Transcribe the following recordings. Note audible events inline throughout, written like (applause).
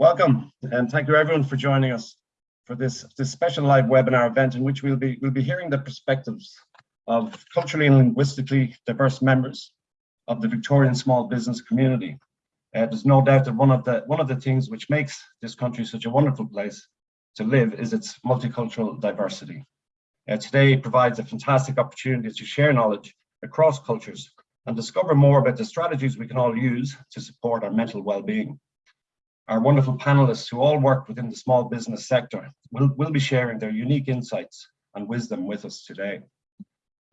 Welcome, and thank you everyone for joining us for this, this special live webinar event in which we'll be, we'll be hearing the perspectives of culturally and linguistically diverse members of the Victorian small business community. Uh, there's no doubt that one of the one of the things which makes this country such a wonderful place to live is its multicultural diversity. Uh, today provides a fantastic opportunity to share knowledge across cultures and discover more about the strategies we can all use to support our mental well-being. Our wonderful panelists who all work within the small business sector will, will be sharing their unique insights and wisdom with us today.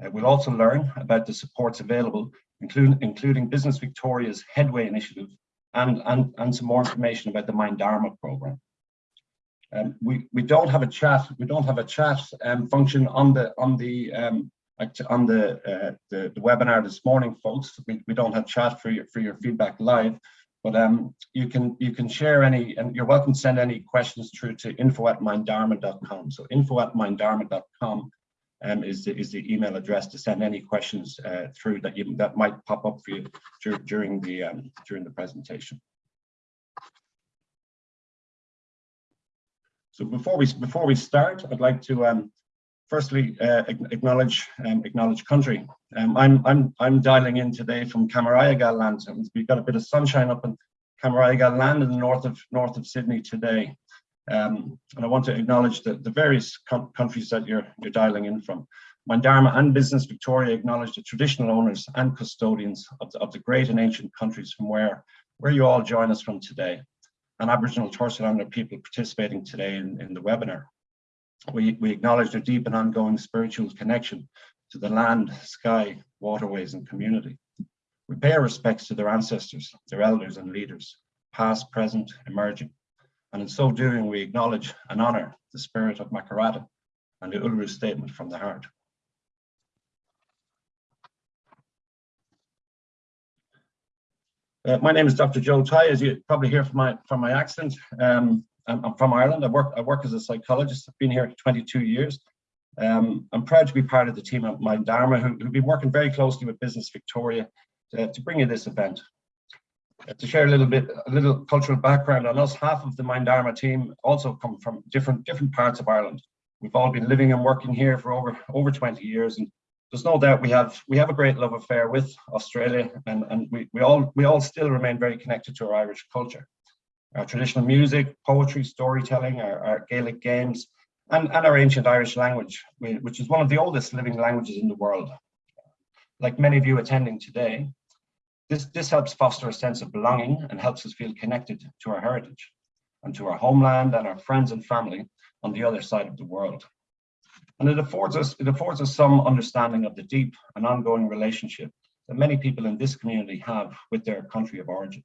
Uh, we'll also learn about the supports available, including, including Business Victoria's Headway initiative and, and, and some more information about the Mindarma program. Um, we, we don't have a chat, we don't have a chat um, function on the on the um, on the, uh, the, the webinar this morning, folks. We, we don't have chat for your for your feedback live, but um, you can you can share any, and you're welcome to send any questions through to info at minddharma.com. So info at minddharma.com um, is the is the email address to send any questions uh, through that you that might pop up for you during the um, during the presentation. So before we before we start, I'd like to um, firstly uh, acknowledge um, acknowledge country. Um, I'm I'm I'm dialing in today from Cammeraygal land. We've got a bit of sunshine up in Cammeraygal land in the north of north of Sydney today. Um, and I want to acknowledge the, the various countries that you're you're dialing in from. Mindarma and Business Victoria acknowledge the traditional owners and custodians of the, of the great and ancient countries from where where you all join us from today, and Aboriginal Torres Strait Islander people participating today in, in the webinar. We, we acknowledge their deep and ongoing spiritual connection to the land, sky, waterways, and community. We pay our respects to their ancestors, their elders and leaders, past, present, emerging. And in so doing, we acknowledge and honour the spirit of Makarrata and the Uluru Statement from the Heart. Uh, my name is Dr. Joe Tighe, as you probably hear from my from my accent. Um, I'm, I'm, from Ireland. I work I work as a psychologist. I've been here 22 years. Um, I'm proud to be part of the team at Mindarma, who, have been working very closely with Business Victoria to, to bring you this event. Uh, to share a little bit, a little cultural background on us, half of the Mindarma team also come from different different parts of Ireland. We've all been living and working here for over over 20 years, and there's no doubt we have we have a great love affair with Australia, and and we we all we all still remain very connected to our Irish culture our traditional music, poetry, storytelling, our, our Gaelic games, and, and our ancient Irish language, which is one of the oldest living languages in the world. Like many of you attending today, this, this helps foster a sense of belonging and helps us feel connected to our heritage and to our homeland and our friends and family on the other side of the world. And it affords us, it affords us some understanding of the deep and ongoing relationship that many people in this community have with their country of origin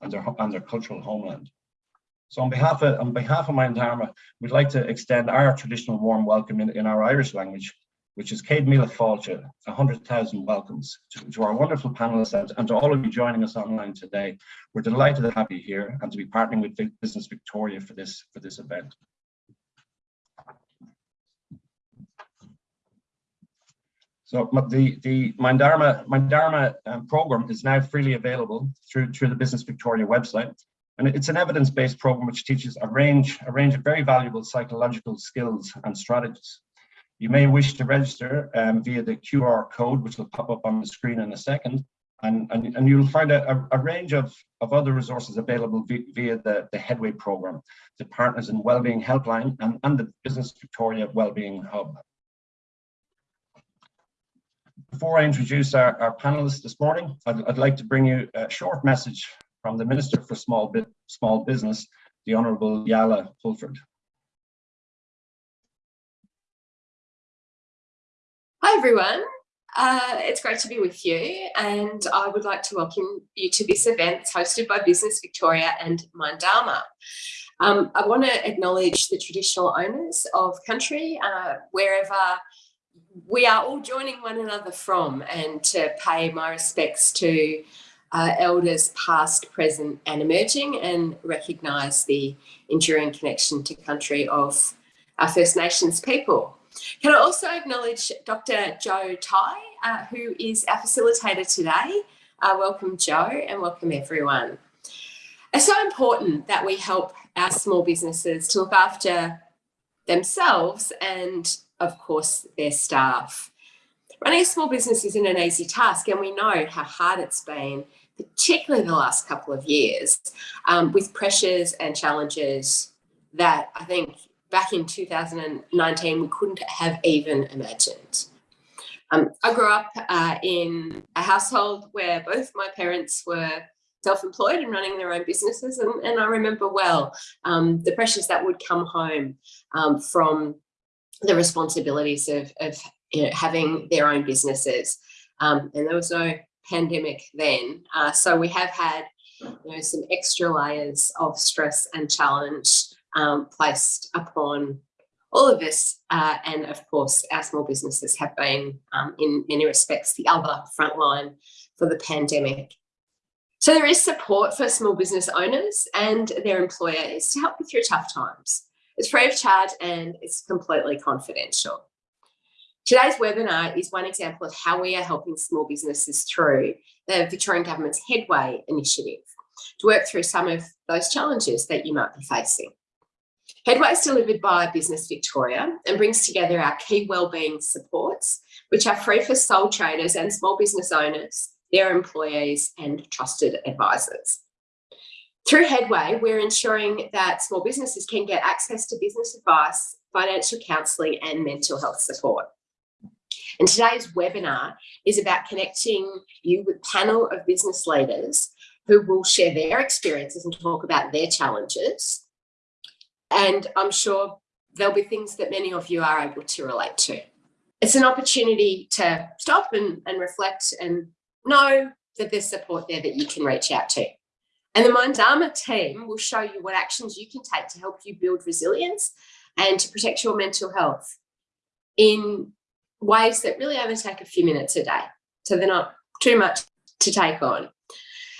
and their, and their cultural homeland. So on behalf of, on behalf of Dharma, we'd like to extend our traditional warm welcome in, in our Irish language, which is Céad Míle Fáilte, 100,000 welcomes to, to, our wonderful panelists and, and, to all of you joining us online today. We're delighted to have you here and to be partnering with Business Victoria for this, for this event. So the, the Mindarma, Mindarma um, program is now freely available through, through the Business Victoria website. And it's an evidence-based program which teaches a range, a range of very valuable psychological skills and strategies. You may wish to register um, via the QR code, which will pop up on the screen in a second. And, and, and you'll find a, a range of, of other resources available via, the, the Headway program, the Partners in Wellbeing Helpline and, and the Business Victoria Wellbeing Hub. Before I introduce our, our panelists this morning, I'd, I'd, like to bring you a short message from the Minister for Small, Bit, Small Business, the Honourable Jaala Pulford. Hi everyone, uh, it's great to be with you and I would like to welcome you to this event hosted by Business Victoria and Mindarma. Um, I want to acknowledge the traditional owners of country uh, wherever we are all joining one another from and to pay my respects to uh, elders past, present and emerging and recognise the enduring connection to country of our First Nations people. Can I also acknowledge Dr Joe Tighe, uh, who is our facilitator today. Uh, welcome Joe and welcome everyone. It's so important that we help our small businesses to look after themselves and, of course, their staff. Running a small business isn't an easy task, and we know how hard it's been, particularly the last couple of years, um, with pressures and challenges that I think back in 2019 we couldn't have even imagined. Um, I grew up uh, in a household where both my parents were self-employed and running their own businesses and, and I remember well um, the pressures that would come home um, from the responsibilities of, of you know, having their own businesses um, and there was no pandemic then uh, so we have had you know some extra layers of stress and challenge um, placed upon all of us uh, and of course our small businesses have been um, in many respects the other frontline for the pandemic so there is support for small business owners and their employers to help you through tough times. It's free of charge and it's completely confidential. Today's webinar is one example of how we are helping small businesses through the Victorian Government's Headway initiative to work through some of those challenges that you might be facing. Headway is delivered by Business Victoria and brings together our key wellbeing supports, which are free for sole traders and small business owners their employees and trusted advisors. Through Headway, we're ensuring that small businesses can get access to business advice, financial counselling and mental health support. And today's webinar is about connecting you with panel of business leaders who will share their experiences and talk about their challenges. And I'm sure there'll be things that many of you are able to relate to. It's an opportunity to stop and, and reflect and know that there's support there that you can reach out to. And the Mindarma team will show you what actions you can take to help you build resilience and to protect your mental health in ways that really only take a few minutes a day. So they're not too much to take on.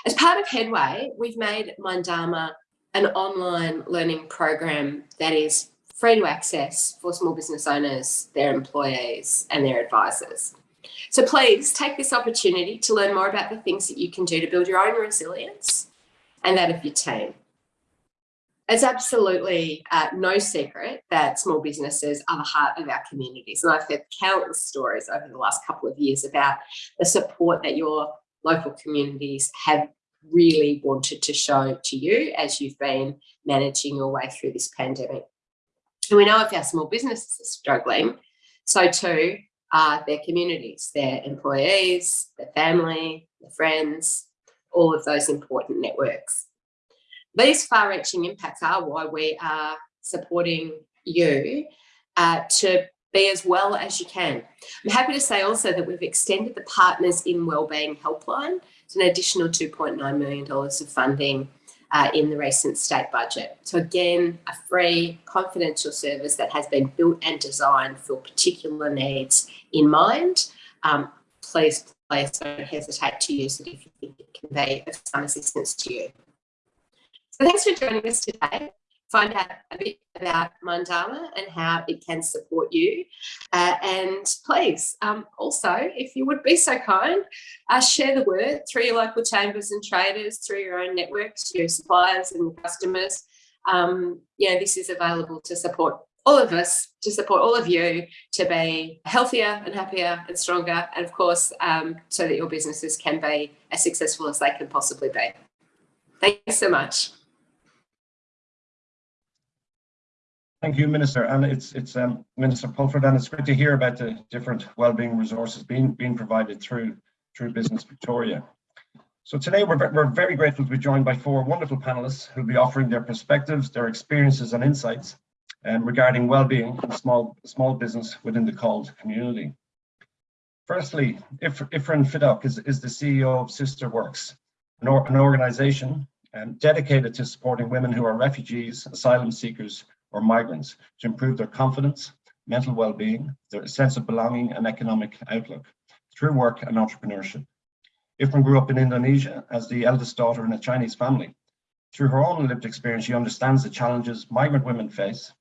As part of Headway, we've made Mindarma an online learning program that is free to access for small business owners, their employees and their advisors. So please take this opportunity to learn more about the things that you can do to build your own resilience and that of your team. It's absolutely uh, no secret that small businesses are the heart of our communities. And I've heard countless stories over the last couple of years about the support that your local communities have really wanted to show to you as you've been managing your way through this pandemic. And we know if our small businesses are struggling, so too are their communities, their employees, their family, their friends, all of those important networks. These far-reaching impacts are why we are supporting you uh, to be as well as you can. I'm happy to say also that we've extended the Partners in Wellbeing Helpline to an additional $2.9 million of funding uh, in the recent state budget. So again, a free confidential service that has been built and designed for particular needs in mind. Um, please, please don't hesitate to use it if you think it can be of some assistance to you. So thanks for joining us today find out a bit about Mindarma and how it can support you. Uh, and please, um, also, if you would be so kind, uh, share the word through your local chambers and traders, through your own networks, your suppliers and customers. Um, you know, this is available to support all of us, to support all of you to be healthier and happier and stronger. And of course, um, so that your businesses can be as successful as they can possibly be. Thanks so much. Thank you, Minister. And it's it's um, Minister Pulford, and it's great to hear about the different wellbeing resources being being provided through through Business Victoria. So today we're, we're very grateful to be joined by four wonderful panelists who'll be offering their perspectives, their experiences and insights um, regarding well-being in small, small business within the CALD community. Firstly, If, Ifrin Fittock is, is the CEO of Sister Works, an, or, an organization um, dedicated to supporting women who are refugees, asylum seekers, or migrants to improve their confidence, mental well-being, their sense of belonging and economic outlook through work and entrepreneurship. Ifrin grew up in Indonesia as the eldest daughter in a Chinese family. Through her own lived experience, she understands the challenges migrant women face.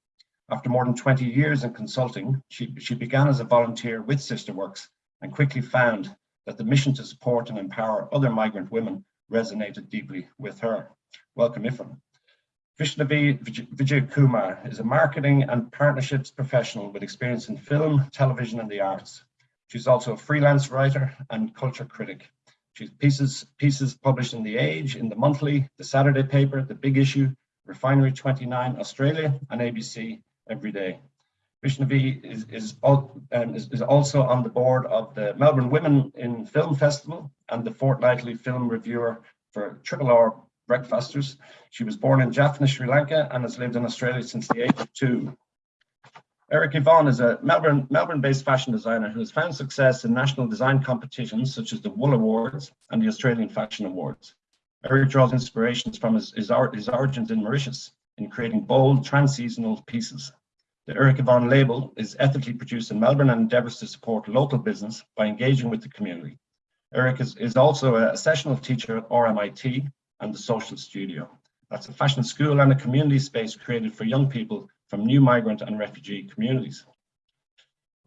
After more than 20 years in consulting, she, she began as a volunteer with Sister Works and quickly found that the mission to support and empower other migrant women resonated deeply with her. Welcome, Ifan. Vaishnavi Vijay Kumar is a marketing and partnerships professional with experience in film, television, and the arts. She's also a freelance writer and culture critic. She's pieces, pieces published in The Age, in The Monthly, The Saturday Paper, The Big Issue, Refinery 29 Australia, and ABC Every Day. Vaishnavi is, is, um, is, is, also on the board of the Melbourne Women in Film Festival and the fortnightly film reviewer for Triple R breakfasters. She was born in Jaffna, Sri Lanka, and has lived in Australia since the age of two. Eric Yvonne is a Melbourne, Melbourne-based fashion designer who has found success in national design competitions such as the Wool Awards and the Australian Fashion Awards. Eric draws inspirations from his, his, his origins in Mauritius in creating bold trans-seasonal pieces. The Eric Yvonne label is ethically produced in Melbourne and endeavours to support local business by engaging with the community. Eric is, is also a sessional teacher at RMIT and the Social Studio. That's a fashion school and a community space created for young people from new migrant and refugee communities.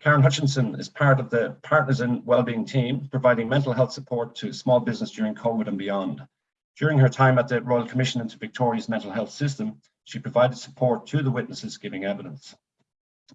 Karen Hutchinson is part of the Partners in Wellbeing team, providing mental health support to small business during COVID and beyond. During her time at the Royal Commission into Victoria's mental health system, she provided support to the witnesses giving evidence.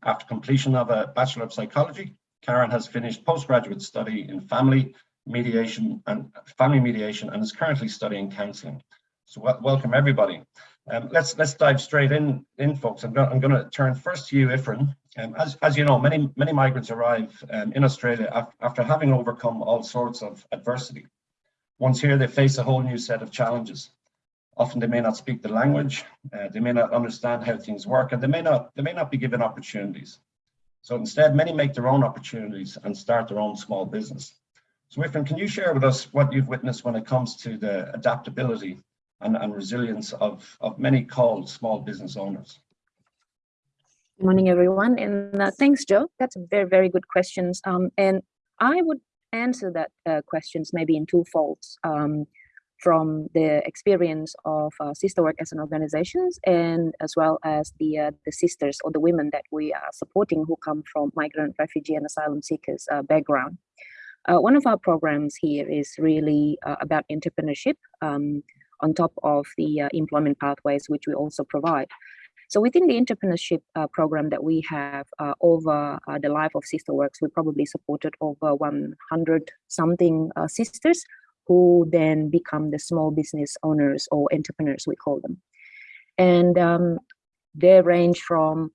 After completion of a Bachelor of Psychology, Karen has finished postgraduate study in family mediation and family mediation and is currently studying counselling. So welcome everybody. Um, let's let's dive straight in, in folks. I'm, go I'm going to turn first to you, Ifrin. Um, as, as you know, many many migrants arrive um, in Australia af after having overcome all sorts of adversity. Once here, they face a whole new set of challenges. Often they may not speak the language, uh, they may not understand how things work, and they may not they may not be given opportunities. So instead, many make their own opportunities and start their own small business. So Ifrin, can you share with us what you've witnessed when it comes to the adaptability and, and resilience of, of many CALD small business owners? Good morning, everyone. And uh, thanks, Joe. That's a very, very good questions. Um, and I would answer that uh, questions maybe in two folds um, from the experience of uh, sister work as an organizations and as well as the uh, the sisters or the women that we are supporting who come from migrant refugee and asylum seekers uh, background uh, one of our programs here is really uh, about entrepreneurship um, on top of the uh, employment pathways, which we also provide. So within the entrepreneurship uh, program that we have uh, over uh, the life of Sister Works, we probably supported over 100 something sisters who then become the small business owners or entrepreneurs, we call them. And um, they range from,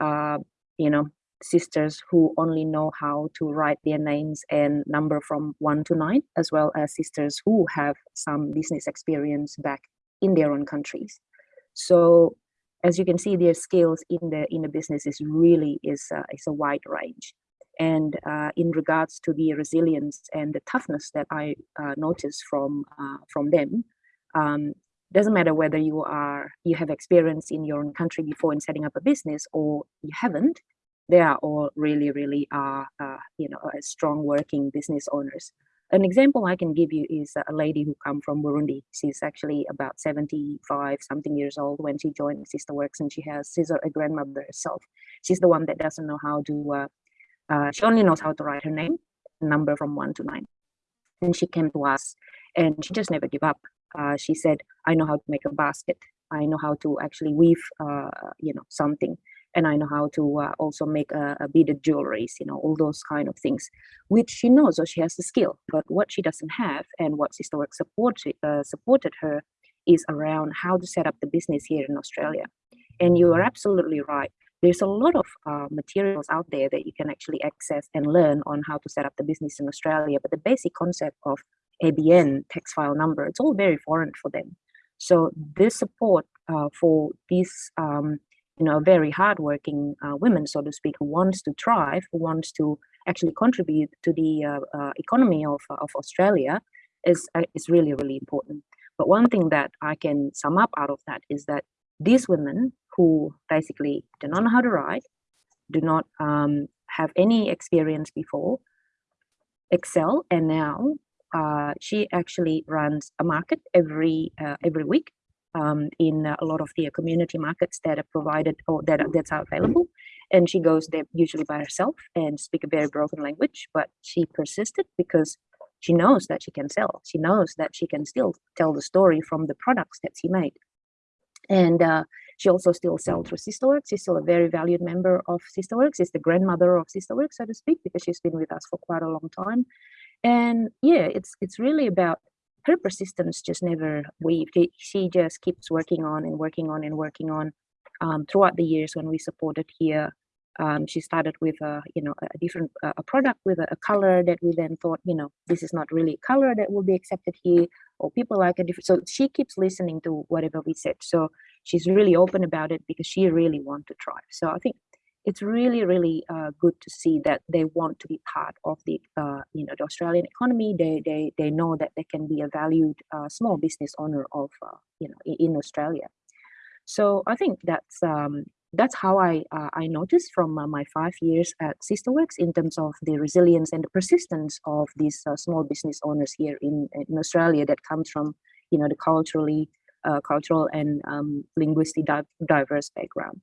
you know, sisters who only know how to write their names and number from one to nine, as well as sisters who have some business experience back in their own countries. So as you can see, their skills in the in the business is really is uh, is a wide range. And uh, in regards to the resilience and the toughness that I uh, noticed from uh, from them, um, doesn't matter whether you are you have experience in your own country before in setting up a business or you haven't they are all really, really uh, you know, strong working business owners. An example I can give you is a lady who come from Burundi. She's actually about 75 something years old when she joined Sister Works and she has, she's a grandmother herself. She's the one that doesn't know how to, uh, uh, she only knows how to write her name, number from one to nine. And she came to us and she just never give up. Uh, she said, I know how to make a basket. I know how to actually weave, uh, you know, something and I know how to uh, also make a, beaded jewelries, you know, all those kind of things, which she knows, so she has the skill. But what she doesn't have, and what Sister Work supported uh, supported her, is around how to set up the business here in Australia. And you are absolutely right. There's a lot of uh, materials out there that you can actually access and learn on how to set up the business in Australia. But the basic concept of ABN, tax file number, it's all very foreign for them. So this support uh, for these um, know, very hardworking uh, women, so to speak, who wants to thrive, who wants to actually contribute to the uh, uh, economy of, of Australia is, uh, is really, really important. But one thing that I can sum up out of that is that these women who basically do not know how to write, do not um, have any experience before, excel, and now uh, she actually runs a market every uh, every week um, in a lot of the community markets that are provided or that are, that's available. And she goes there usually by herself and speak a very broken language, but she persisted because she knows that she can sell. She knows that she can still tell the story from the products that she made. And uh, she also still sells through Sisterworks. She's still a very valued member of Sisterworks. She's the grandmother of Sisterworks, so to speak, because she's been with us for quite a long time. And yeah, it's it's really about her persistence just never wavered. She just keeps working on and working on and working on um, throughout the years when we supported here. Um, she started with a you know a different uh, a product with a, a, color that we then thought you know this is not really a color that will be accepted here or people like a different so she keeps listening to whatever we said so she's really open about it because she really wants to try so i think it's really really uh, good to see that they want to be part of the uh, you know the australian economy they they they know that they can be a valued uh, small business owner of uh, you know in, australia so i think that's um, that's how I uh, I noticed from uh, my five years at Sisterworks in terms of the resilience and the persistence of these small business owners here in in Australia that comes from you know the culturally uh, cultural and um, linguistic di diverse background.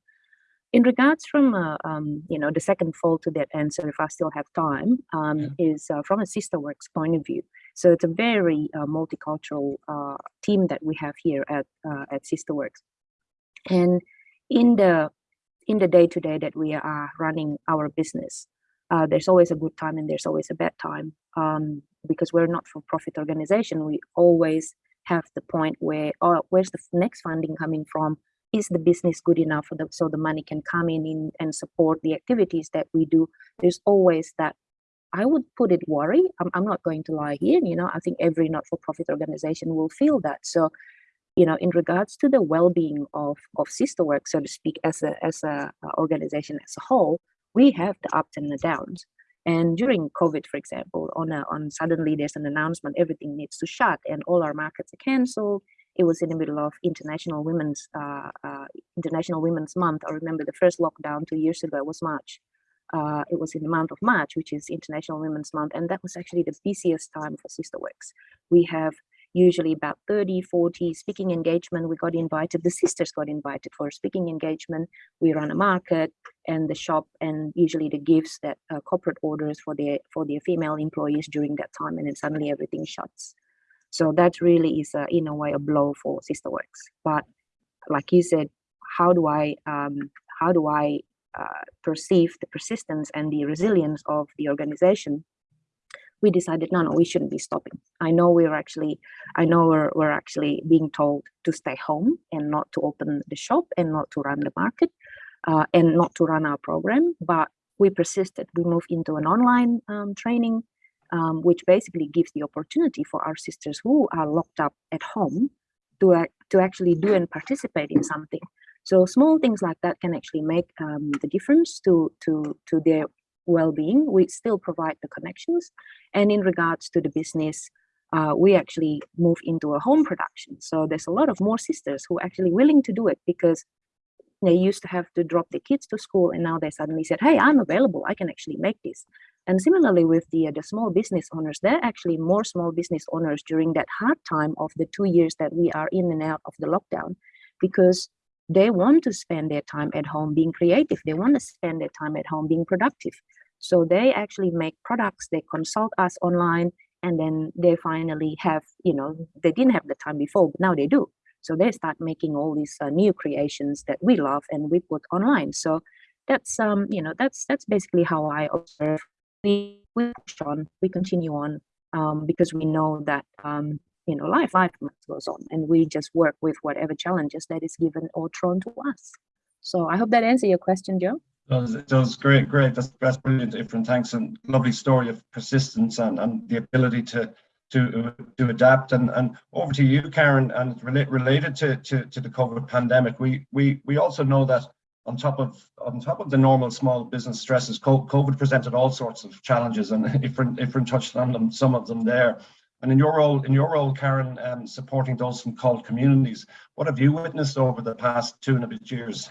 In regards from uh, um, you know the second fold to that answer, if I still have time, um, yeah. is uh, from a Sisterworks point of view. So it's a very multicultural team that we have here at at Sisterworks, and in the in the day to day that we are running our business uh, there's always a good time and there's always a bad time um, because we're not for profit organization we always have the point where oh where's the next funding coming from is the business good enough the, so the money can come in, in and support the activities that we do there's always that i would put it worry I'm, I'm not going to lie here you know i think every not-for-profit organization will feel that so you know, in regards to the well-being of of Sisterworks, so to speak, as a as a organization as a whole, we have the ups and the downs. And during COVID, for example, on a, on suddenly there's an announcement everything needs to shut and all our markets are cancelled. It was in the middle of International Women's uh, uh, International Women's Month. I remember the first lockdown two years ago was March. Uh, it was in the month of March, which is International Women's Month, and that was actually the busiest time for Sisterworks. We have usually about 30, 40 speaking engagement. We got invited, the sisters got invited for a speaking engagement. We run a market and the shop and usually the gifts that uh, corporate orders for their for their female employees during that time and then suddenly everything shuts. So that really is a, in a way a blow for Sisterworks. But like you said, how do I um, how do I uh, perceive the persistence and the resilience of the organization? We decided no no we shouldn't be stopping. I know we're actually i know we're, we're actually being told to stay home and not to open the shop and not to run the market uh, and not to run our program but we persisted. We moved into an online um, training um, which basically gives the opportunity for our sisters who are locked up at home to, uh, to actually do and participate in something. So small things like that can actually make um, the difference to to to their well-being. We still provide the connections. And in regards to the business uh, we actually move into a home production. So there's a lot of more sisters who are actually willing to do it because they used to have to drop their kids to school and now they suddenly said hey i'm available. I can actually make this and similarly with the uh, the small business owners there are actually more small business owners during that hard time of the two years that we are in and out of the lockdown because they want to spend their time at home being creative. They want to spend their time at home being productive. So they actually make products they consult us online and then they finally have you know they didn't have the time before but now they do. So they start making all these uh, new creations that we love and we put online. So that's um you know that's that's basically how i observe we we push on we continue on um, because we know that um, you know, life, life goes on, and we just work with whatever challenges that is given or thrown to us. So I hope that answers your question, Joe. It does, great, great. That's, that's brilliant, different. Thanks, and lovely story of persistence and, and the ability to to to adapt. And and over to you, Karen. And relate, related to, to to the COVID pandemic, we we we also know that on top of on top of the normal small business stresses, COVID presented all sorts of challenges, and (laughs) Ifrin Ifrin touched on them, some of them there. And in your role, in your role, Karen, um, supporting those from CALD communities, what have you witnessed over the past two and a bit years?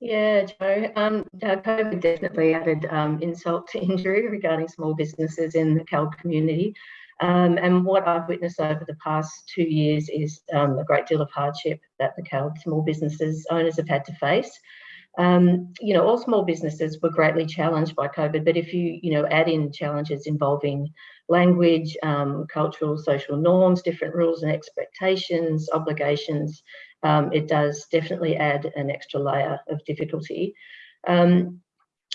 Yeah, Joe. Um, COVID definitely added um, insult to (laughs) injury regarding small businesses in the CALD community. Um, and what I've witnessed over the past two years is um, a great deal of hardship that the small businesses owners have had to face. Um, you know, all small businesses were greatly challenged by COVID, but if you, you know, add in challenges involving language, um, cultural, social norms, different rules and expectations, obligations, um, it does definitely add an extra layer of difficulty. Um,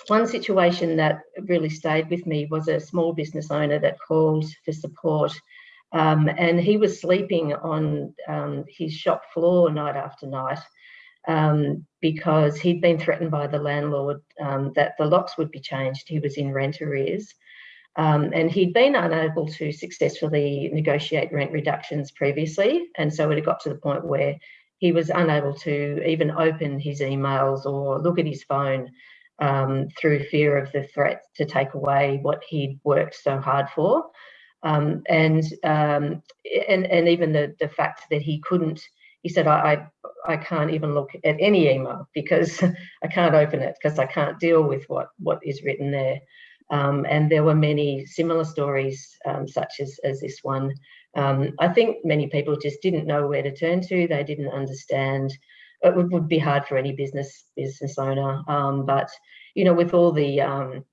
one situation that really stayed with me was a small business owner that called for support um, and he was sleeping on um, his shop floor night after night um, because he'd been threatened by the landlord um, that the locks would be changed. He was in rent arrears. Um, and he'd been unable to successfully negotiate rent reductions previously. And so it had got to the point where he was unable to even open his emails or look at his phone um, through fear of the threat to take away what he'd worked so hard for. Um, and, um, and and even the the fact that he couldn't, he said, I, I, I can't even look at any email because (laughs) I can't open it because I can't deal with what what is written there. Um, and there were many similar stories um, such as, as this one. Um, I think many people just didn't know where to turn to. They didn't understand. It would, would be hard for any business business owner. Um, but you know, with all the um,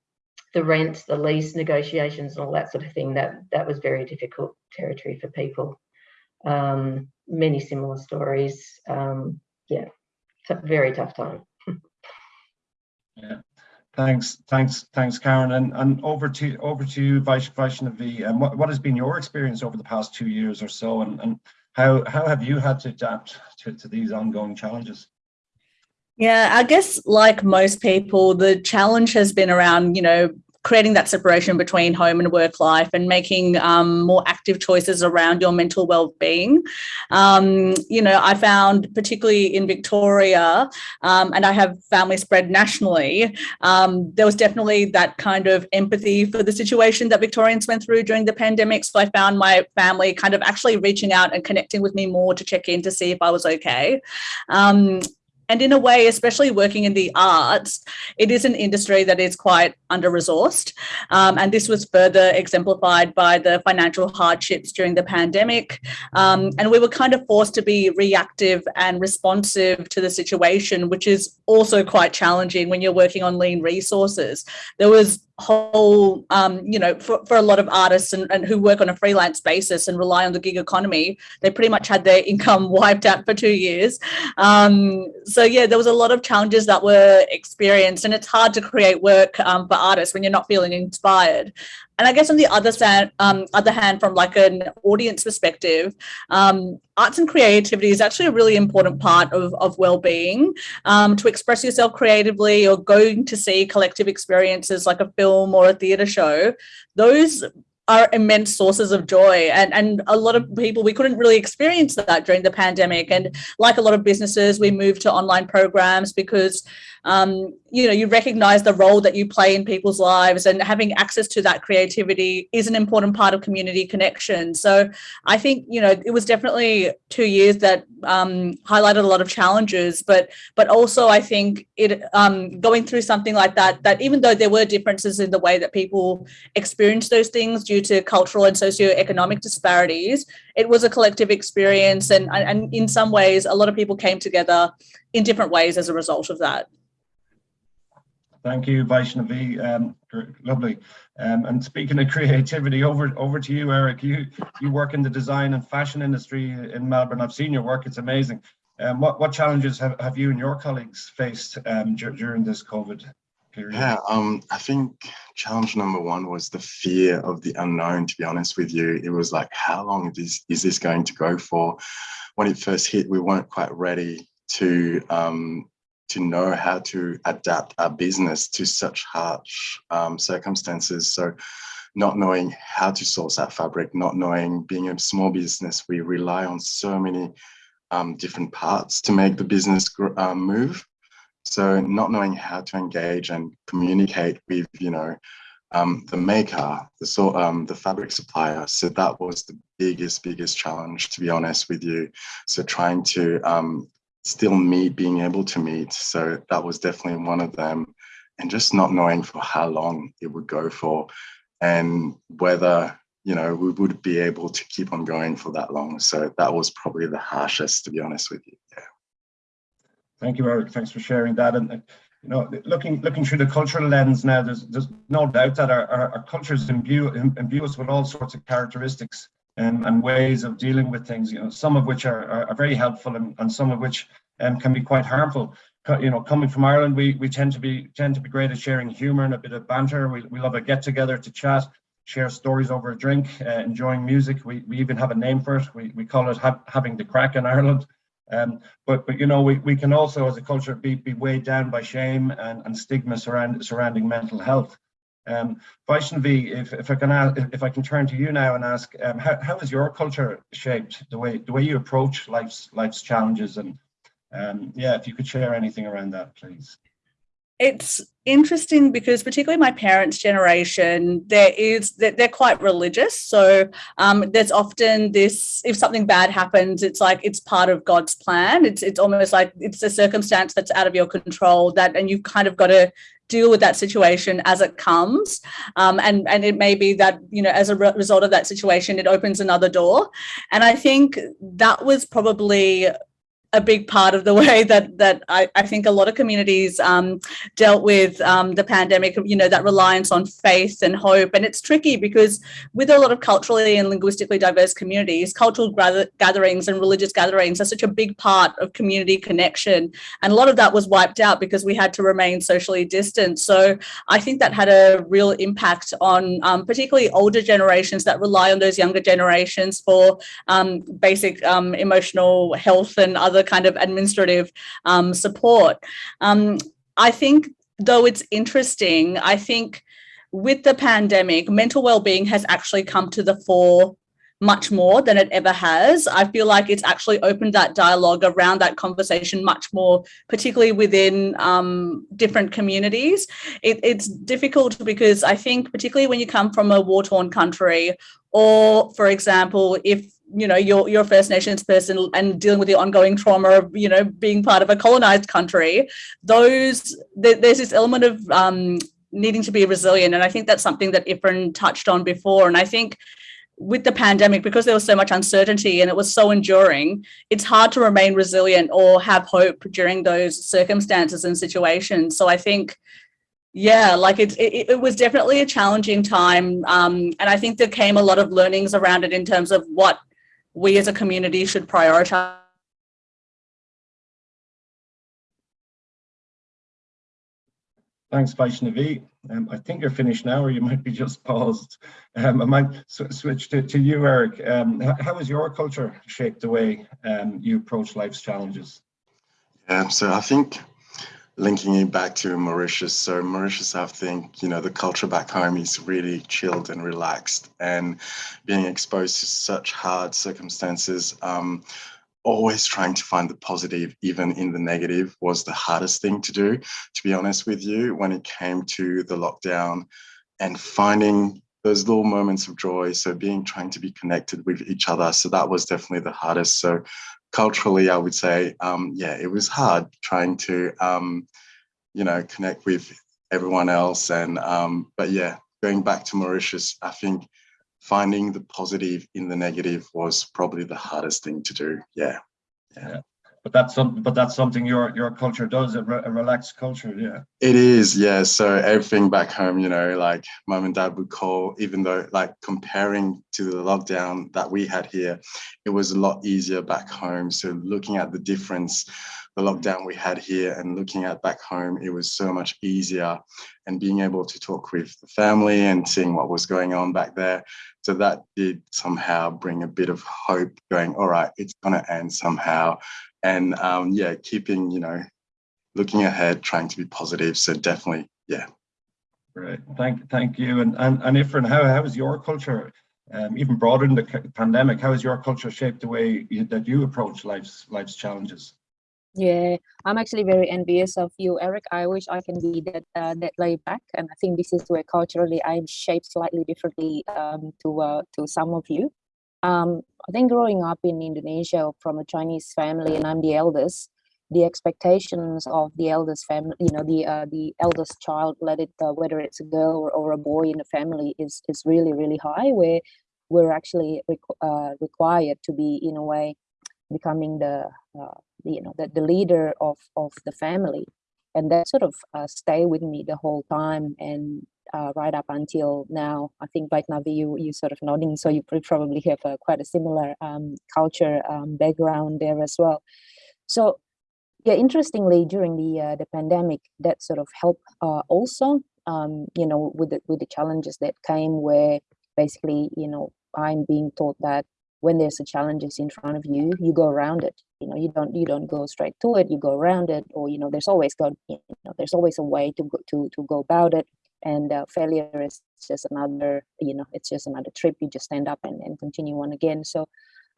the rent, the lease negotiations, and all that sort of thing, that that was very difficult territory for people. Um, many similar stories. Um, yeah, very tough time. yeah. Thanks, thanks, thanks, Karen. And and over to over to you, Vaishnavi. What, what has been your experience over the past two years or so, and, and how how have you had to adapt to, to these ongoing challenges? Yeah, I guess like most people, the challenge has been around, you know, creating that separation between home and work life and making um, more active choices around your mental well-being. Um, you know, I found particularly in Victoria, um, and I have family spread nationally, um, there was definitely that kind of empathy for the situation that Victorians went through during the pandemic. So I found my family kind of actually reaching out and connecting with me more to check in to see if I was okay. And in a way, especially working in the arts, it is an industry that is quite under-resourced. Um, and this was further exemplified by the financial hardships during the pandemic. Um, and we were kind of forced to be reactive and responsive to the situation, which is also quite challenging when you're working on lean resources. There was whole um you know for, for a lot of artists and, and who work on a freelance basis and rely on the gig economy they pretty much had their (laughs) income wiped out for two years. Um so yeah there was a lot of challenges that were experienced and it's hard to create work um, for artists when you're not feeling inspired and I guess on the other side, um, other hand, from like an audience perspective, um, arts and creativity is actually a really important part of, of well-being. Um, to express yourself creatively or going to see collective experiences like a film or a theatre show, those are immense sources of joy. And and a lot of people we couldn't really experience that during the pandemic. And like a lot of businesses we moved to online programs because um, you know, you recognize the role that you play in people's lives and having access to that creativity is an important part of community connection. So I think, you know, it was definitely two years that um, highlighted a lot of challenges, but but also I think it um, going through something like that, that even though there were differences in the way that people experience those things due to cultural and socioeconomic disparities, it was a collective experience. And, and in some ways, a lot of people came together in different ways as a result of that. Thank you, Vaishnavi. Um, lovely. Um, and speaking of creativity, over over to you, Eric. You you work in the design and fashion industry in Melbourne. I've seen your work; it's amazing. Um, what what challenges have, have you and your colleagues faced um, during this COVID period? Yeah, um, I think challenge number one was the fear of the unknown. To be honest with you, it was like, how long is this, is this going to go for? When it first hit, we weren't quite ready to um, to know how to adapt our business to such harsh um, circumstances. So not knowing how to source that fabric, not knowing being a small business, we rely on so many um, different parts to make the business um, move. So not knowing how to engage and communicate with, you know, um, the maker, the so um, the fabric supplier. So that was the biggest, biggest challenge, to be honest with you. So trying to um, still me being able to meet. So that was definitely one of them. And just not knowing for how long it would go for and whether, you know, we would be able to keep on going for that long. So that was probably the harshest, to be honest with you. Yeah. Thank you, Eric. Thanks for sharing that. And uh, you know, looking looking through the cultural lens now, there's there's no doubt that our, our, our cultures imbue imbue us with all sorts of characteristics and, and ways of dealing with things. You know, some of which are, are, are very helpful and, and some of which um, can be quite harmful. You know, coming from Ireland, we we tend to be tend to be great at sharing humour and a bit of banter. We we love a get together to chat, share stories over a drink, uh, enjoying music. We we even have a name for it. We we call it ha having the craic in Ireland. Um, but but you know we, we can also as a culture be, be weighed down by shame and, and stigma surround, surrounding mental health. Um, Vaishnavi, if, if I can ask, if I can turn to you now and ask, um, how, how is your culture shaped the way the way you approach life's life's challenges and um, yeah, if you could share anything around that, please. It's interesting because particularly my parents' generation, there is that they're quite religious. So um, there's often this: if something bad happens, it's like it's part of God's plan. It's it's almost like it's a circumstance that's out of your control. That and you've kind of got to deal with that situation as it comes. Um, and and it may be that you know as a re result of that situation it opens another door. And i think that was probably a big part of the way that that I, I think a lot of communities um, dealt with um, the pandemic, you know, that reliance on faith and hope. And it's tricky because with a lot of culturally and linguistically diverse communities, cultural gatherings and religious gatherings are such a big part of community connection. And a lot of that was wiped out because we had to remain socially distant. So I think that had a real impact on um, particularly older generations that rely on those younger generations for um, basic um, emotional health and other kind of administrative um, support. Um, I think, though it's interesting, I think with the pandemic, mental well-being has actually come to the fore much more than it ever has. I feel like it's actually opened that dialogue around that conversation much more, particularly within um, different communities. It, it's difficult because I think particularly when you come from a war-torn country or, for example, if you know you're you're a First Nations person and dealing with the ongoing trauma of you know being part of a colonized country, those th there's this element of um, needing to be resilient, and I think that's something that Ifrin touched on before, and I think with the pandemic, because there was so much uncertainty and it was so enduring, it's hard to remain resilient or have hope during those circumstances and situations. So I think yeah, like it, it, it, was definitely a challenging time. Um, and I think there came a lot of learnings around it in terms of what we as a community should prioritize Thanks, Vaishnavi. Um, I think you're finished now, or you might be just paused. Um, I might sw switch to, to you, Eric. Um, how has your culture shaped the way um, you approach life's challenges? Yeah, so I think linking it back to Mauritius. So Mauritius, I think, you know, the culture back home is really chilled and relaxed and being exposed to such hard circumstances, um, always trying to find the positive, even in the negative was the hardest thing to do, to be honest with you, when it came to the lockdown and finding those little moments of joy. So being, trying to be connected with each other. So that was definitely the hardest. So culturally, I would say, um, yeah, it was hard trying to, um, you know, connect with everyone else. And, um, but yeah, going back to Mauritius, I think finding the positive in the negative was probably the hardest thing to do. Yeah. Yeah. yeah but that's something but that's something your your culture does a, re a, relaxed culture yeah. It is yeah. So everything back home you know like mom and dad would call even though like comparing to the lockdown that we had here it was a lot easier back home. So looking at the difference the lockdown we had here and looking at back home it was so much easier. And being able to talk with the family and seeing what was going on back there so that did somehow bring a bit of hope going all right it's going to end somehow and um, yeah, keeping, you know, looking ahead, trying to be positive. So definitely, yeah. Great, thank, thank you. And and and Ifrin, how how is your culture, um, even broader than the pandemic? How has your culture shaped the way you, that you approach life's life's challenges? Yeah, I'm actually very envious of you, Eric. I wish I can be that uh, that laid back, and I think this is where culturally I'm shaped slightly differently um, to uh, to some of you. Um, I think growing up in Indonesia from a Chinese family, and I'm the eldest, the expectations of the eldest family, you know, the uh, the eldest child, let it uh, whether it's a girl or, or a boy in the family, is is really really high. Where we're actually requ uh, required to be in a way becoming the, uh, you know the, the leader of of the family and that sort of uh, stay with me the whole time and uh, right up until now. I think Vaishnavi, you you sort of nodding, so you probably have a, quite a similar um, culture um, background there as well. So yeah, interestingly, during the uh, the pandemic, that sort of helped uh, also. Um, you know, with the with the challenges that came, where basically, you know, I'm being taught that when there's a challenges in front of you, you go around it. You know, you don't you don't go straight to it. You go around it, or you know, there's always go you know, there's always a way to go to to go about it. And uh, failure is just another, you know, it's just another trip. You just stand up and, and continue on again. So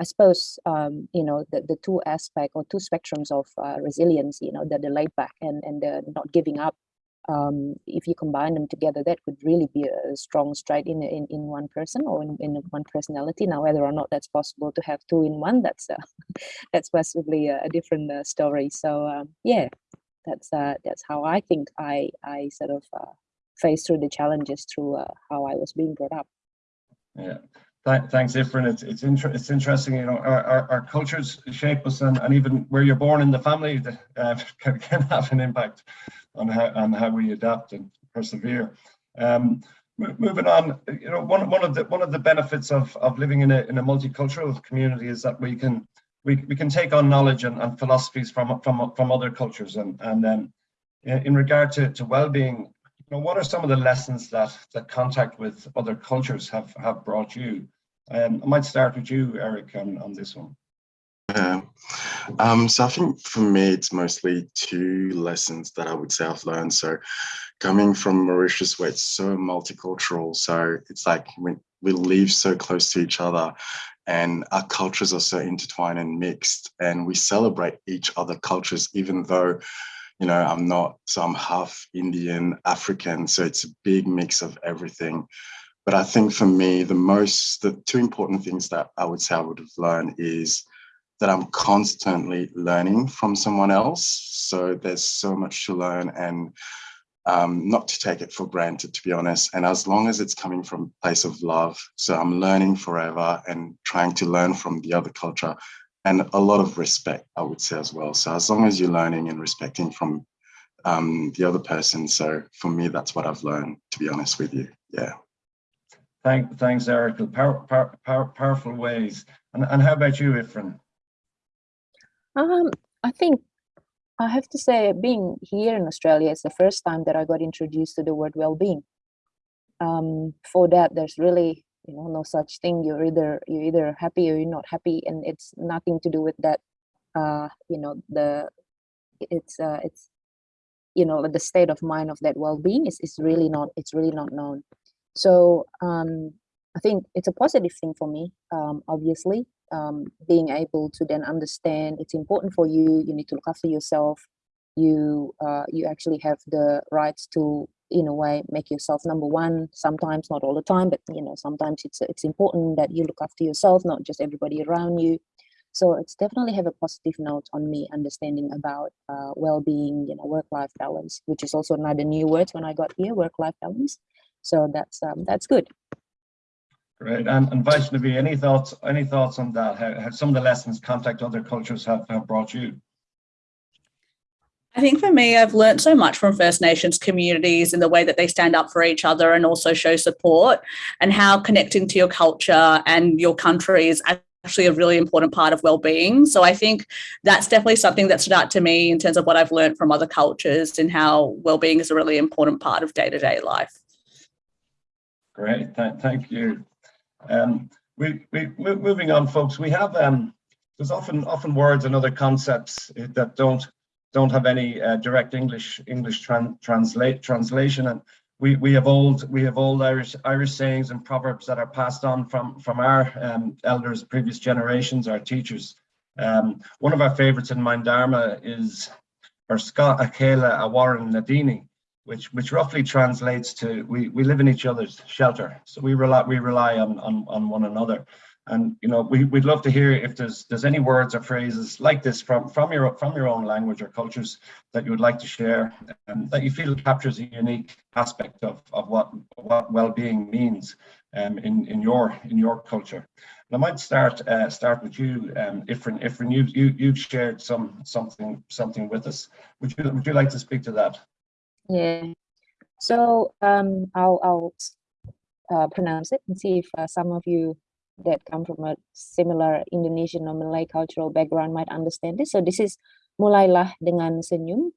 I suppose um, you know the, the two aspect or two spectrums of uh, resilience, you know, the, the laid back and and the not giving up. Um, if you combine them together, that could really be a strong stride in in, in one person or in, in one personality. Now, whether or not that's possible to have two in one, that's uh, (laughs) that's possibly a, a different uh, story. So um, yeah, that's uh, that's how I think I I sort of uh, face through the challenges through uh, how I was being brought up. Yeah. Th- Thanks, Ifrin. It's it's, inter- it's interesting. You know, our, our, our cultures shape us, and, and even where you're born in the family (laughs) uh, can, can have an impact on how on how we adapt and persevere. Um, moving on, you know, one one of the one of the benefits of of living in a in a multicultural community is that we can we, we can take on knowledge and, and philosophies from from from other cultures, and and um, in regard to to well-being, know, what are some of the lessons that that contact with other cultures have have brought you? Um, I might start with you, Eric, on, on this one. Yeah. Um, so I think for me, it's mostly two lessons that I would say I've learned. So coming from Mauritius, where it's so multicultural, so it's like we, we live so close to each other and our cultures are so intertwined and mixed and we celebrate each other cultures, even though, you know, I'm not, so I'm half Indian, African, so it's a big mix of everything. But I think for me, the most, the two important things that I would say I would have learned is that I'm constantly learning from someone else. So there's so much to learn and um, not to take it for granted, to be honest. And as long as it's coming from a place of love, so I'm learning forever and trying to learn from the other culture and a lot of respect, I would say as well. So as long as you're learning and respecting from um, the other person. So for me, that's what I've learned, to be honest with you. Yeah. Thank, thanks, Eric. Power, power, power, powerful ways. And, and how about you, Ifrin? Um, I think I have to say, being here in Australia, is the first time that I got introduced to the word well-being. Um, for that, there's really, you know, no such thing. You're either you're either happy or you're not happy, and it's nothing to do with that. Uh, you know, the it's uh, it's you know the state of mind of that well-being is is really not it's really not known. So um, I think it's a positive thing for me. Um, obviously, um, being able to then understand it's important for you you need to look after yourself you uh, you actually have the rights to in a way make yourself number one sometimes not all the time but you know sometimes it's it's important that you look after yourself not just everybody around you so it's definitely have a positive note on me understanding about uh, well-being you know work-life balance which is also another new word when i got here work-life balance so that's um, that's good Great. And, and Vaishnavi, any thoughts, any thoughts on that? How some of the lessons contact other cultures have, have brought you? I think for me, I've learned so much from First Nations communities in the way that they stand up for each other and also show support, and how connecting to your culture and your country is actually a really important part of well-being. So I think that's definitely something that stood out to me in terms of what I've learned from other cultures and how well-being is a really important part of day-to-day life. Great. Th thank you. Um, we, we moving on, folks. We have um, there's often often words and other concepts that don't don't have any uh, direct English English tran translate translation, and we we have old we have old Irish Irish sayings and proverbs that are passed on from from our um, elders, previous generations, our teachers. Um, one of our favorites in Mindarma is or Scott Akela Awaran Nadini, which which roughly translates to we we live in each other's shelter. So we rely we rely on on, on one another and you know we, we'd love to hear if there's there's any words or phrases like this from from your from your own language or cultures that you would like to share that you feel captures a unique aspect of of what what well-being means um, in in your in your culture. And I might start uh, start with you, um, Ifrin. Ifrin, you you you've shared some something something with us. Would you would you like to speak to that? Yeah. So um, I'll I'll uh, pronounce it and see if uh, some of you that come from a similar Indonesian or Malay cultural background might understand this. So this is mulailah dengan senyum,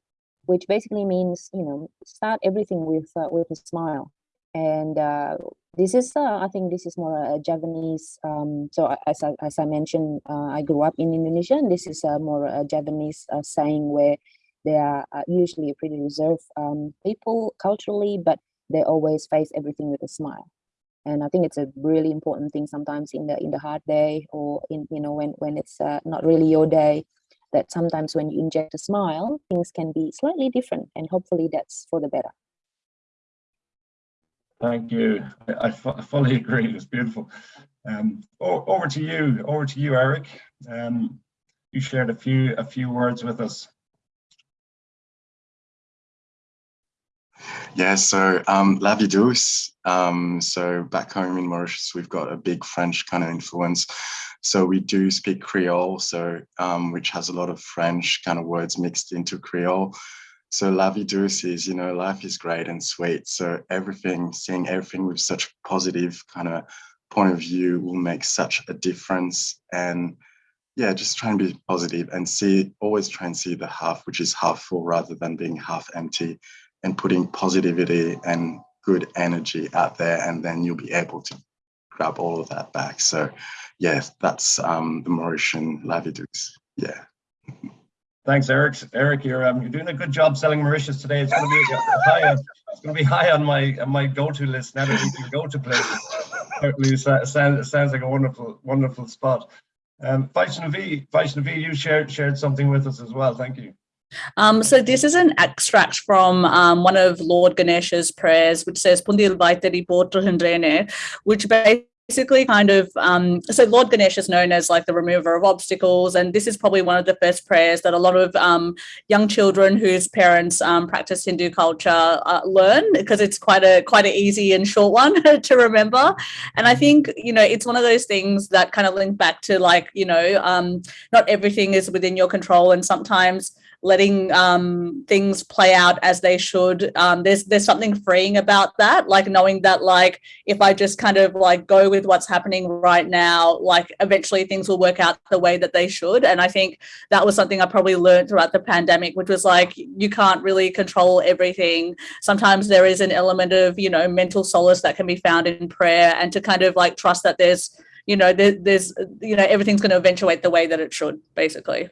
which basically means you know start everything with uh, with a smile. And uh, this is uh, I think this is more a Javanese. Um, so as I, as I mentioned, uh, I grew up in Indonesia, and this is uh, more a Javanese uh, saying where they are usually pretty reserved um, people culturally, but they always face everything with a smile. And I think it's a really important thing sometimes in the in the hard day or in you know when when it's uh, not really your day. That sometimes when you inject a smile, things can be slightly different, and hopefully that's for the better. Thank you. I, I fully (laughs) agree. it's beautiful. Um, over to you. Over to you, Eric. Um, you shared a few a few words with us. Yeah, so um, La Vie Douce. Um, so back home in Mauritius, we've got a big French kind of influence. So we do speak Creole, so um, which has a lot of French kind of words mixed into Creole. So La Vie Douce is, you know, life is great and sweet. So everything, seeing everything with such positive kind of point of view will make such a difference. And yeah, just try and be positive and see, always try and see the half, which is half full rather than being half empty and putting positivity and good energy out there and then you'll be able to grab all of that back so yes that's um the mauritian La Vie yeah Thanks, Eric. Eric, you're um, you're doing a good job selling Mauritius today. It's going to be (laughs) high. On, it's going to be high on my on my go-to list now that we can go to places. Certainly, sounds sounds like a wonderful wonderful spot. Um, Vaishnavi, Vaishnavi, you shared shared something with us as well. Thank you. Um, so this is an extract from um, one of Lord Ganesha's prayers, which says "Pundil Vaitari Potra which basically kind of um, so Lord Ganesh is known as like the remover of obstacles, and this is probably one of the first prayers that a lot of um, young children whose parents um, practice Hindu culture uh, learn because it's quite a quite an easy and short one (laughs) to remember. And I think you know it's one of those things that kind of link back to like you know um, not everything is within your control, and sometimes letting um, things play out as they should. Um, there's there's something freeing about that, like knowing that like if I just kind of like go with what's happening right now, like eventually things will work out the way that they should. And I think that was something I probably learned throughout the pandemic, which was like you can't really control everything. Sometimes there is an element of you know mental solace that can be found in prayer, and to kind of like trust that there's you know there, there's you know everything's going to eventuate the way that it should, basically.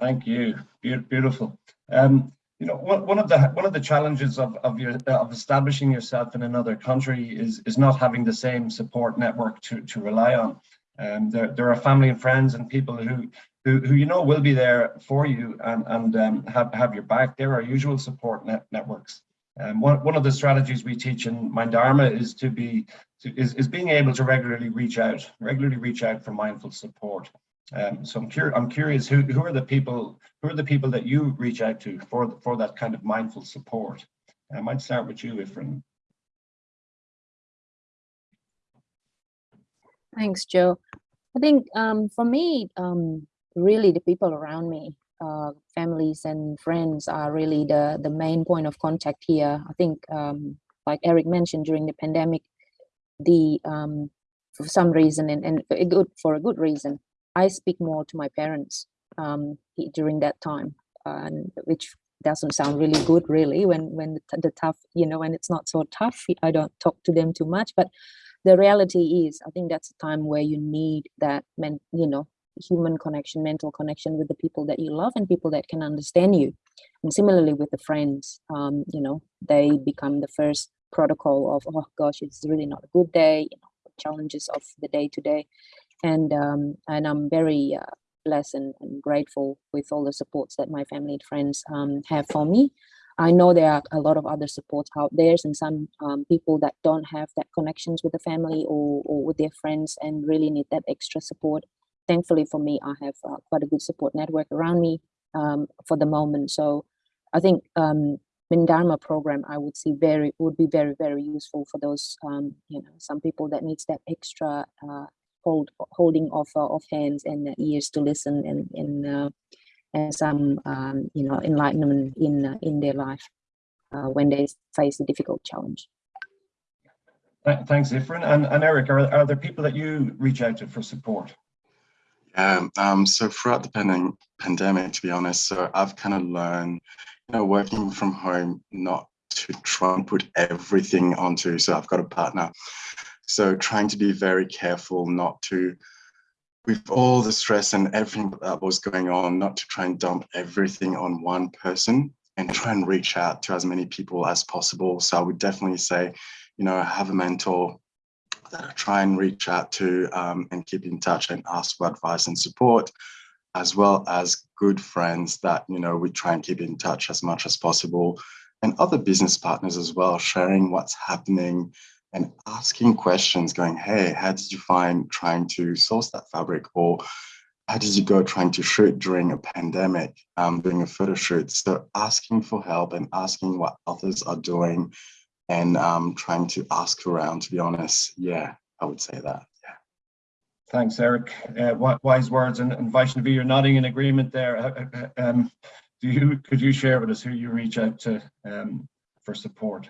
Thank you. Beau- Beautiful. Um, you know, one, of the one of the challenges of of your of establishing yourself in another country is is not having the same support network to to rely on. Um, there there are family and friends and people who who, who you know will be there for you and and um, have have your back. There are usual support net networks. Um, one one of the strategies we teach in Mindarma is to be to, is is being able to regularly reach out, regularly reach out for mindful support. Um, so I'm, cur I'm curious, who, who are the people, who are the people that you reach out to for, for that kind of mindful support? I might start with you, Ifrin. Thanks, Joe. I think um, for me, um, really the people around me, uh, families and friends are really the, the main point of contact here. I think, um, like Eric mentioned during the pandemic, the um, for some reason and, and a good for a good reason, I speak more to my parents um, during that time, which doesn't sound really good, really. When when the, the tough, you know, when it's not so tough, I don't talk to them too much. But the reality is, I think that's a time where you need that, men, you know, human connection, mental connection with the people that you love and people that can understand you. And similarly with the friends, um, you know, they become the first protocol of, oh gosh, it's really not a good day, you know, challenges of the day to day and um, and I'm very uh, blessed and, and grateful with all the supports that my family and friends um, have for me. I know there are a lot of other supports out there, and some um, people that don't have that connections with the family or, or with their friends and really need that extra support. Thankfully for me, I have uh, quite a good support network around me um, for the moment. So I think um, program, I would see very would be very very useful for those um, you know some people that needs that extra uh, hold holding of uh, of hands and ears to listen and and uh, and some um, you know enlightenment in uh, in their life uh, when they face a difficult challenge. Thanks, Ifrin. And, and Eric, are, are there people that you reach out to for support? Yeah, um, so throughout the pandem- pandemic, to be honest, so I've kind of learned, you know, working from home, not to try and put everything onto. So I've got a partner. So trying to be very careful not to, with all the stress and everything that was going on, not to try and dump everything on one person and try and reach out to as many people as possible. So I would definitely say, you know, have a mentor that I try and reach out to um, and keep in touch and ask for advice and support, as well as good friends that, you know, we try and keep in touch as much as possible and other business partners as well, sharing what's happening and asking questions going, hey, how did you find trying to source that fabric? Or how did you go trying to shoot during a pandemic, um, doing a photo shoot? So asking for help and asking what others are doing and um, trying to ask around, to be honest. Yeah, I would say that. Yeah. Thanks, Eric. Uh, wise words and, and Vaishnavi, you're nodding in agreement there. Uh, uh, uh, Um, do you, could you share with us who you reach out to um, for support?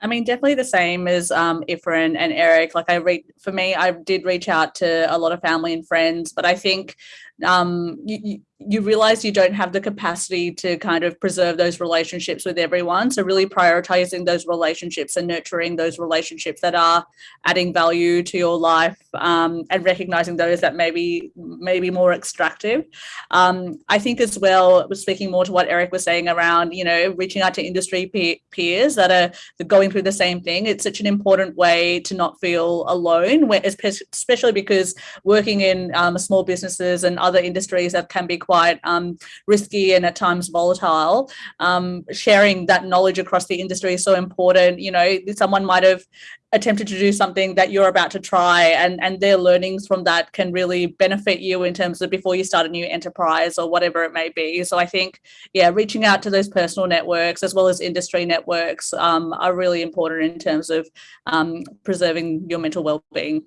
I mean, definitely the same as um, Ifrin and Eric. Like I read, for me, I did reach out to a lot of family and friends, but I think um, you, you, realize you don't have the capacity to kind of preserve those relationships with everyone. So really prioritizing those relationships and nurturing those relationships that are adding value to your life um, and recognizing those that maybe maybe more extractive. Um, I think as well, speaking more to what Eric was saying around, you know, reaching out to industry pe peers that are going through the same thing. It's such an important way to not feel alone, especially because working in um, small businesses and other industries that can be quite um, risky and at times volatile. Um, sharing that knowledge across the industry is so important. You know, someone might have attempted to do something that you're about to try and and their learnings from that can really benefit you in terms of before you start a new enterprise or whatever it may be so i think yeah reaching out to those personal networks as well as industry networks um, are really important in terms of um, preserving your mental well-being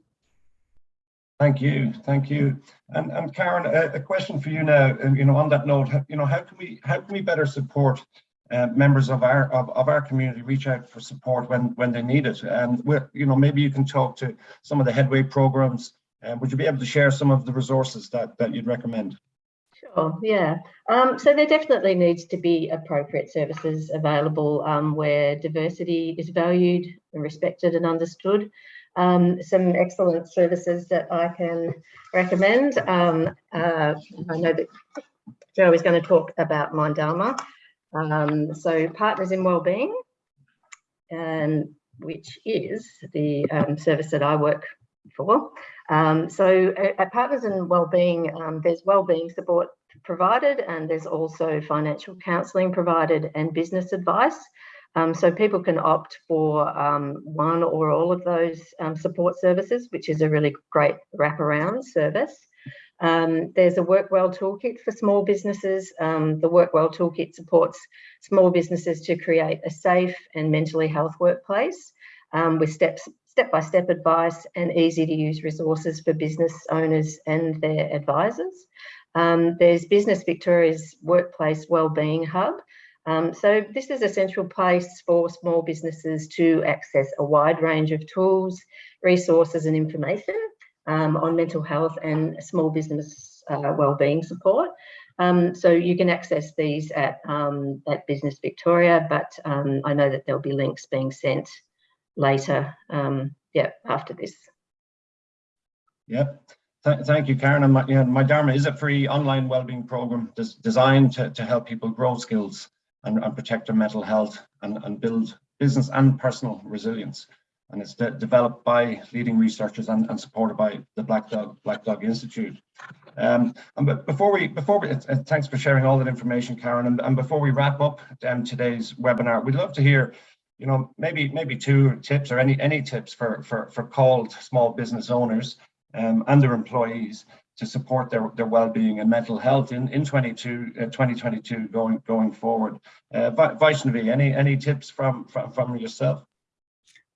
Thank you, thank you. And, and Karen, a, a question for you now, and you know, on that note, you know, how can we, how can we better support uh, members of our of, of our community reach out for support when when they need it and we you know maybe you can talk to some of the headway programs uh, would you be able to share some of the resources that that you'd recommend Sure, yeah. Um, so there definitely needs to be appropriate services available um, where diversity is valued and respected and understood. Um, some excellent services that I can recommend. Um, uh, I know that Joe is going to talk about Mindarma. Um, so Partners in Wellbeing, and which is the um, service that I work for. Um, so at, Partners in Wellbeing, um, there's wellbeing support provided and there's also financial counselling provided and business advice. Um, so people can opt for um, one or all of those um, support services, which is a really great wraparound service. Um, there's a WorkWell toolkit for small businesses. Um, the WorkWell toolkit supports small businesses to create a safe and mentally health workplace um, with steps step-by-step -step advice and easy to use resources for business owners and their advisors. There's Business Victoria's Workplace Wellbeing Hub. Um, so this is a central place for small businesses to access a wide range of tools, resources and information um, on mental health and small business uh, wellbeing support. Um, so you can access these at, um, at Business Victoria, but um, I know that there'll be links being sent later, um, yeah, after this. Yep. Th thank you, Karen. And my, you know, Mindarma is a free online wellbeing program des designed to, to help people grow skills and, and protect their mental health and, and build business and personal resilience and it's de developed by leading researchers and, and, supported by the Black Dog Black Dog Institute. Um, and before we before we uh, thanks for sharing all that information, Karen. And, and before we wrap up um, today's webinar, we'd love to hear, you know, maybe maybe two tips or any any tips for for for called small business owners um, and their employees to support their, their well-being and mental health in, in 22, uh, 2022 going, going forward. Uh, Vi- Vaishnavi, any, any tips from, from, from yourself?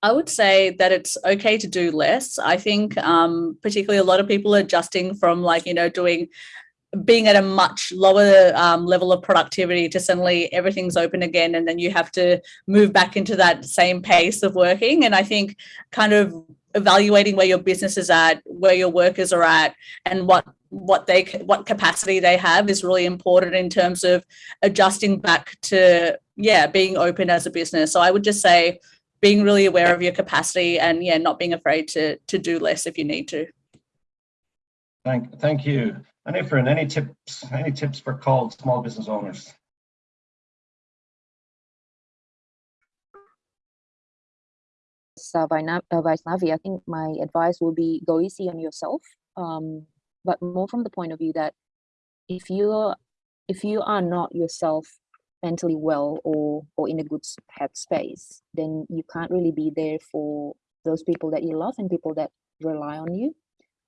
I would say that it's okay to do less. I think um, particularly a lot of people are adjusting from like, you know, doing being at a much lower um, level of productivity to suddenly everything's open again and then you have to move back into that same pace of working. And I think kind of evaluating where your business is at, where your workers are at and what what they what capacity they have is really important in terms of adjusting back to yeah being open as a business so i would just say being really aware of your capacity and yeah, not being afraid to to do less if you need to. Thank, thank you. And Ifrin, any tips, any tips for called small business owners? Vaina- uh, Vaishnavi, I think my advice will be go easy on yourself, um, but more from the point of view that if you if you are not yourself mentally well or or in a good headspace, then you can't really be there for those people that you love and people that rely on you.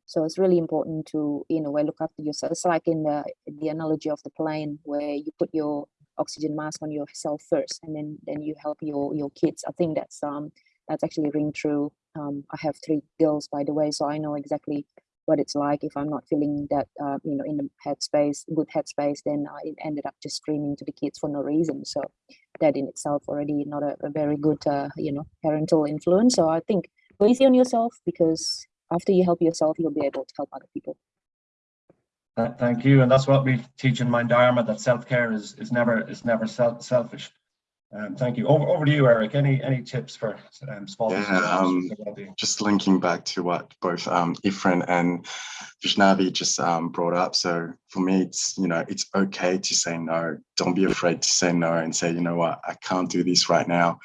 So it's really important to, in a way, look after yourself. It's like in the the analogy of the plane where you put your oxygen mask on yourself first, and then then you help your your kids. I think that's um that's actually ring true. Um, I have three girls, by the way, so I know exactly what it's like if I'm not feeling that, uh, you know, in the headspace, good headspace, then I ended up just screaming to the kids for no reason. So that in itself already not a, a very good, uh, you know, parental influence. So I think go easy on yourself because after you help yourself, you'll be able to help other people. Thank you, and that's what we teach in Mindarma, that self-care is, is never, is never self, selfish. Um, thank you. Over, over to you, Eric. Any, any tips for um, small Yeah, um, with their well-being? just linking back to what both um, Ifrin and Vaishnavi just um, brought up. So for me, it's you know it's okay to say no. Don't be afraid to say no and say, you know what, I can't do this right now.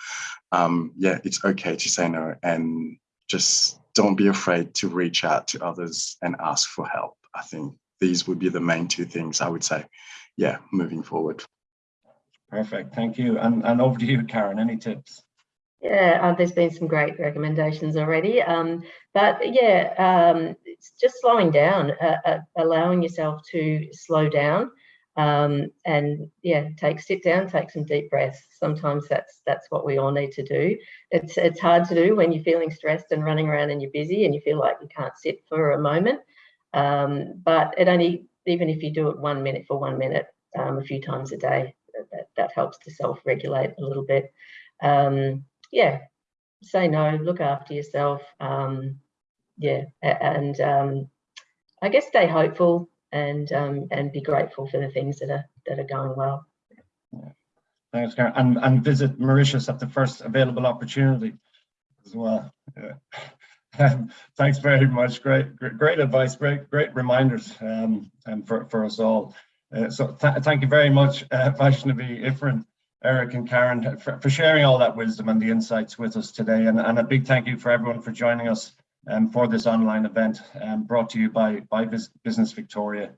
Um, yeah, it's okay to say no, and just don't be afraid to reach out to others and ask for help. I think these would be the main two things I would say. Yeah, moving forward. Perfect, thank you. And, and over to you, Karen. Any tips? Yeah, uh, there's been some great recommendations already. Um, but yeah, um, it's just slowing down, uh, uh, allowing yourself to slow down, um, and yeah, take sit down, take some deep breaths. Sometimes that's that's what we all need to do. It's it's hard to do when you're feeling stressed and running around and you're busy and you feel like you can't sit for a moment. Um, but it only even if you do it one minute for one minute, um, a few times a day, that, helps to self-regulate a little bit. Um, yeah, say no, look after yourself. Um, yeah, and um, I guess stay hopeful and um, and be grateful for the things that are that are going well. Thanks, Karen. And, and visit Mauritius at the first available opportunity as well. Yeah. (laughs) Um, Thanks very much. Great, great, great advice. Great, great reminders um, and for, for us all. Uh, so th thank you very much, uh, (laughs) Vaishnavi, Eric and Karen for, for sharing all that wisdom and the insights with us today. And, and a big thank you for everyone for joining us um, for this online event um, brought to you by, by Bus- Business Victoria.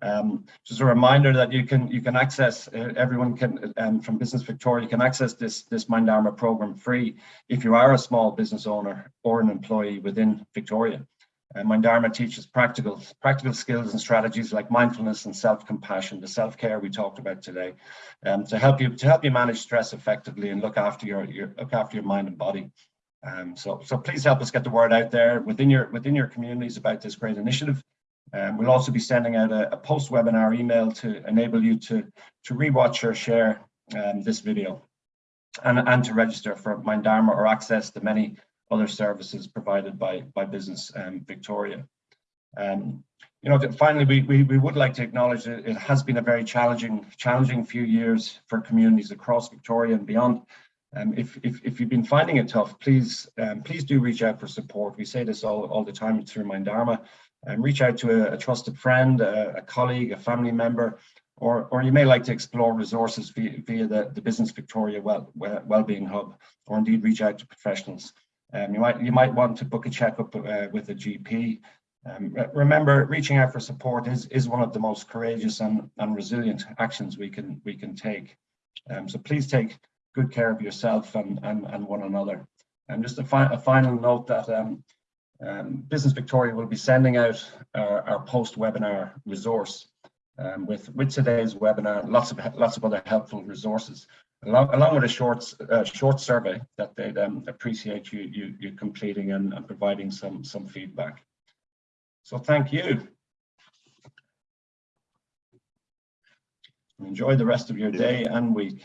Um, just a reminder that you can you can access uh, everyone can um, from Business Victoria can access this this Mindarma program free if you are a small business owner or an employee within Victoria. Uh, Mindarma teaches practical practical skills and strategies like mindfulness and self compassion, the self care we talked about today, um, to help you to help you manage stress effectively and look after your, your look after your mind and body. Um, so so please help us get the word out there within your within your communities about this great initiative. Um, we'll also be sending out a, a post-webinar email to enable you to, to rewatch or share um, this video and, and to register for Mindarma or access the many other services provided by, by Business um, Victoria. Um, you know, finally, we, we, we would like to acknowledge that it has been a very challenging, challenging few years for communities across Victoria and beyond. Um, if, if, if you've been finding it tough, please, um, please do reach out for support. We say this all, all the time through Mindarma and reach out to a, a trusted friend, a, a, colleague, a family member, or, or you may like to explore resources via, via the, the Business Victoria well, well, Wellbeing Hub, or indeed reach out to professionals. Um, you might you might want to book a checkup uh, with a GP. Um, remember, reaching out for support is is one of the most courageous and, and resilient actions we can we can take. Um, so please take good care of yourself and and, and one another. And just a, fi a final note that um, Um, Business Victoria will be sending out our, our post-webinar resource um, with, with today's webinar, lots of lots of other helpful resources, along, along with a short uh, short survey that they'd um, appreciate you, you you completing and, and providing some some feedback. So thank you. Enjoy the rest of your day and week.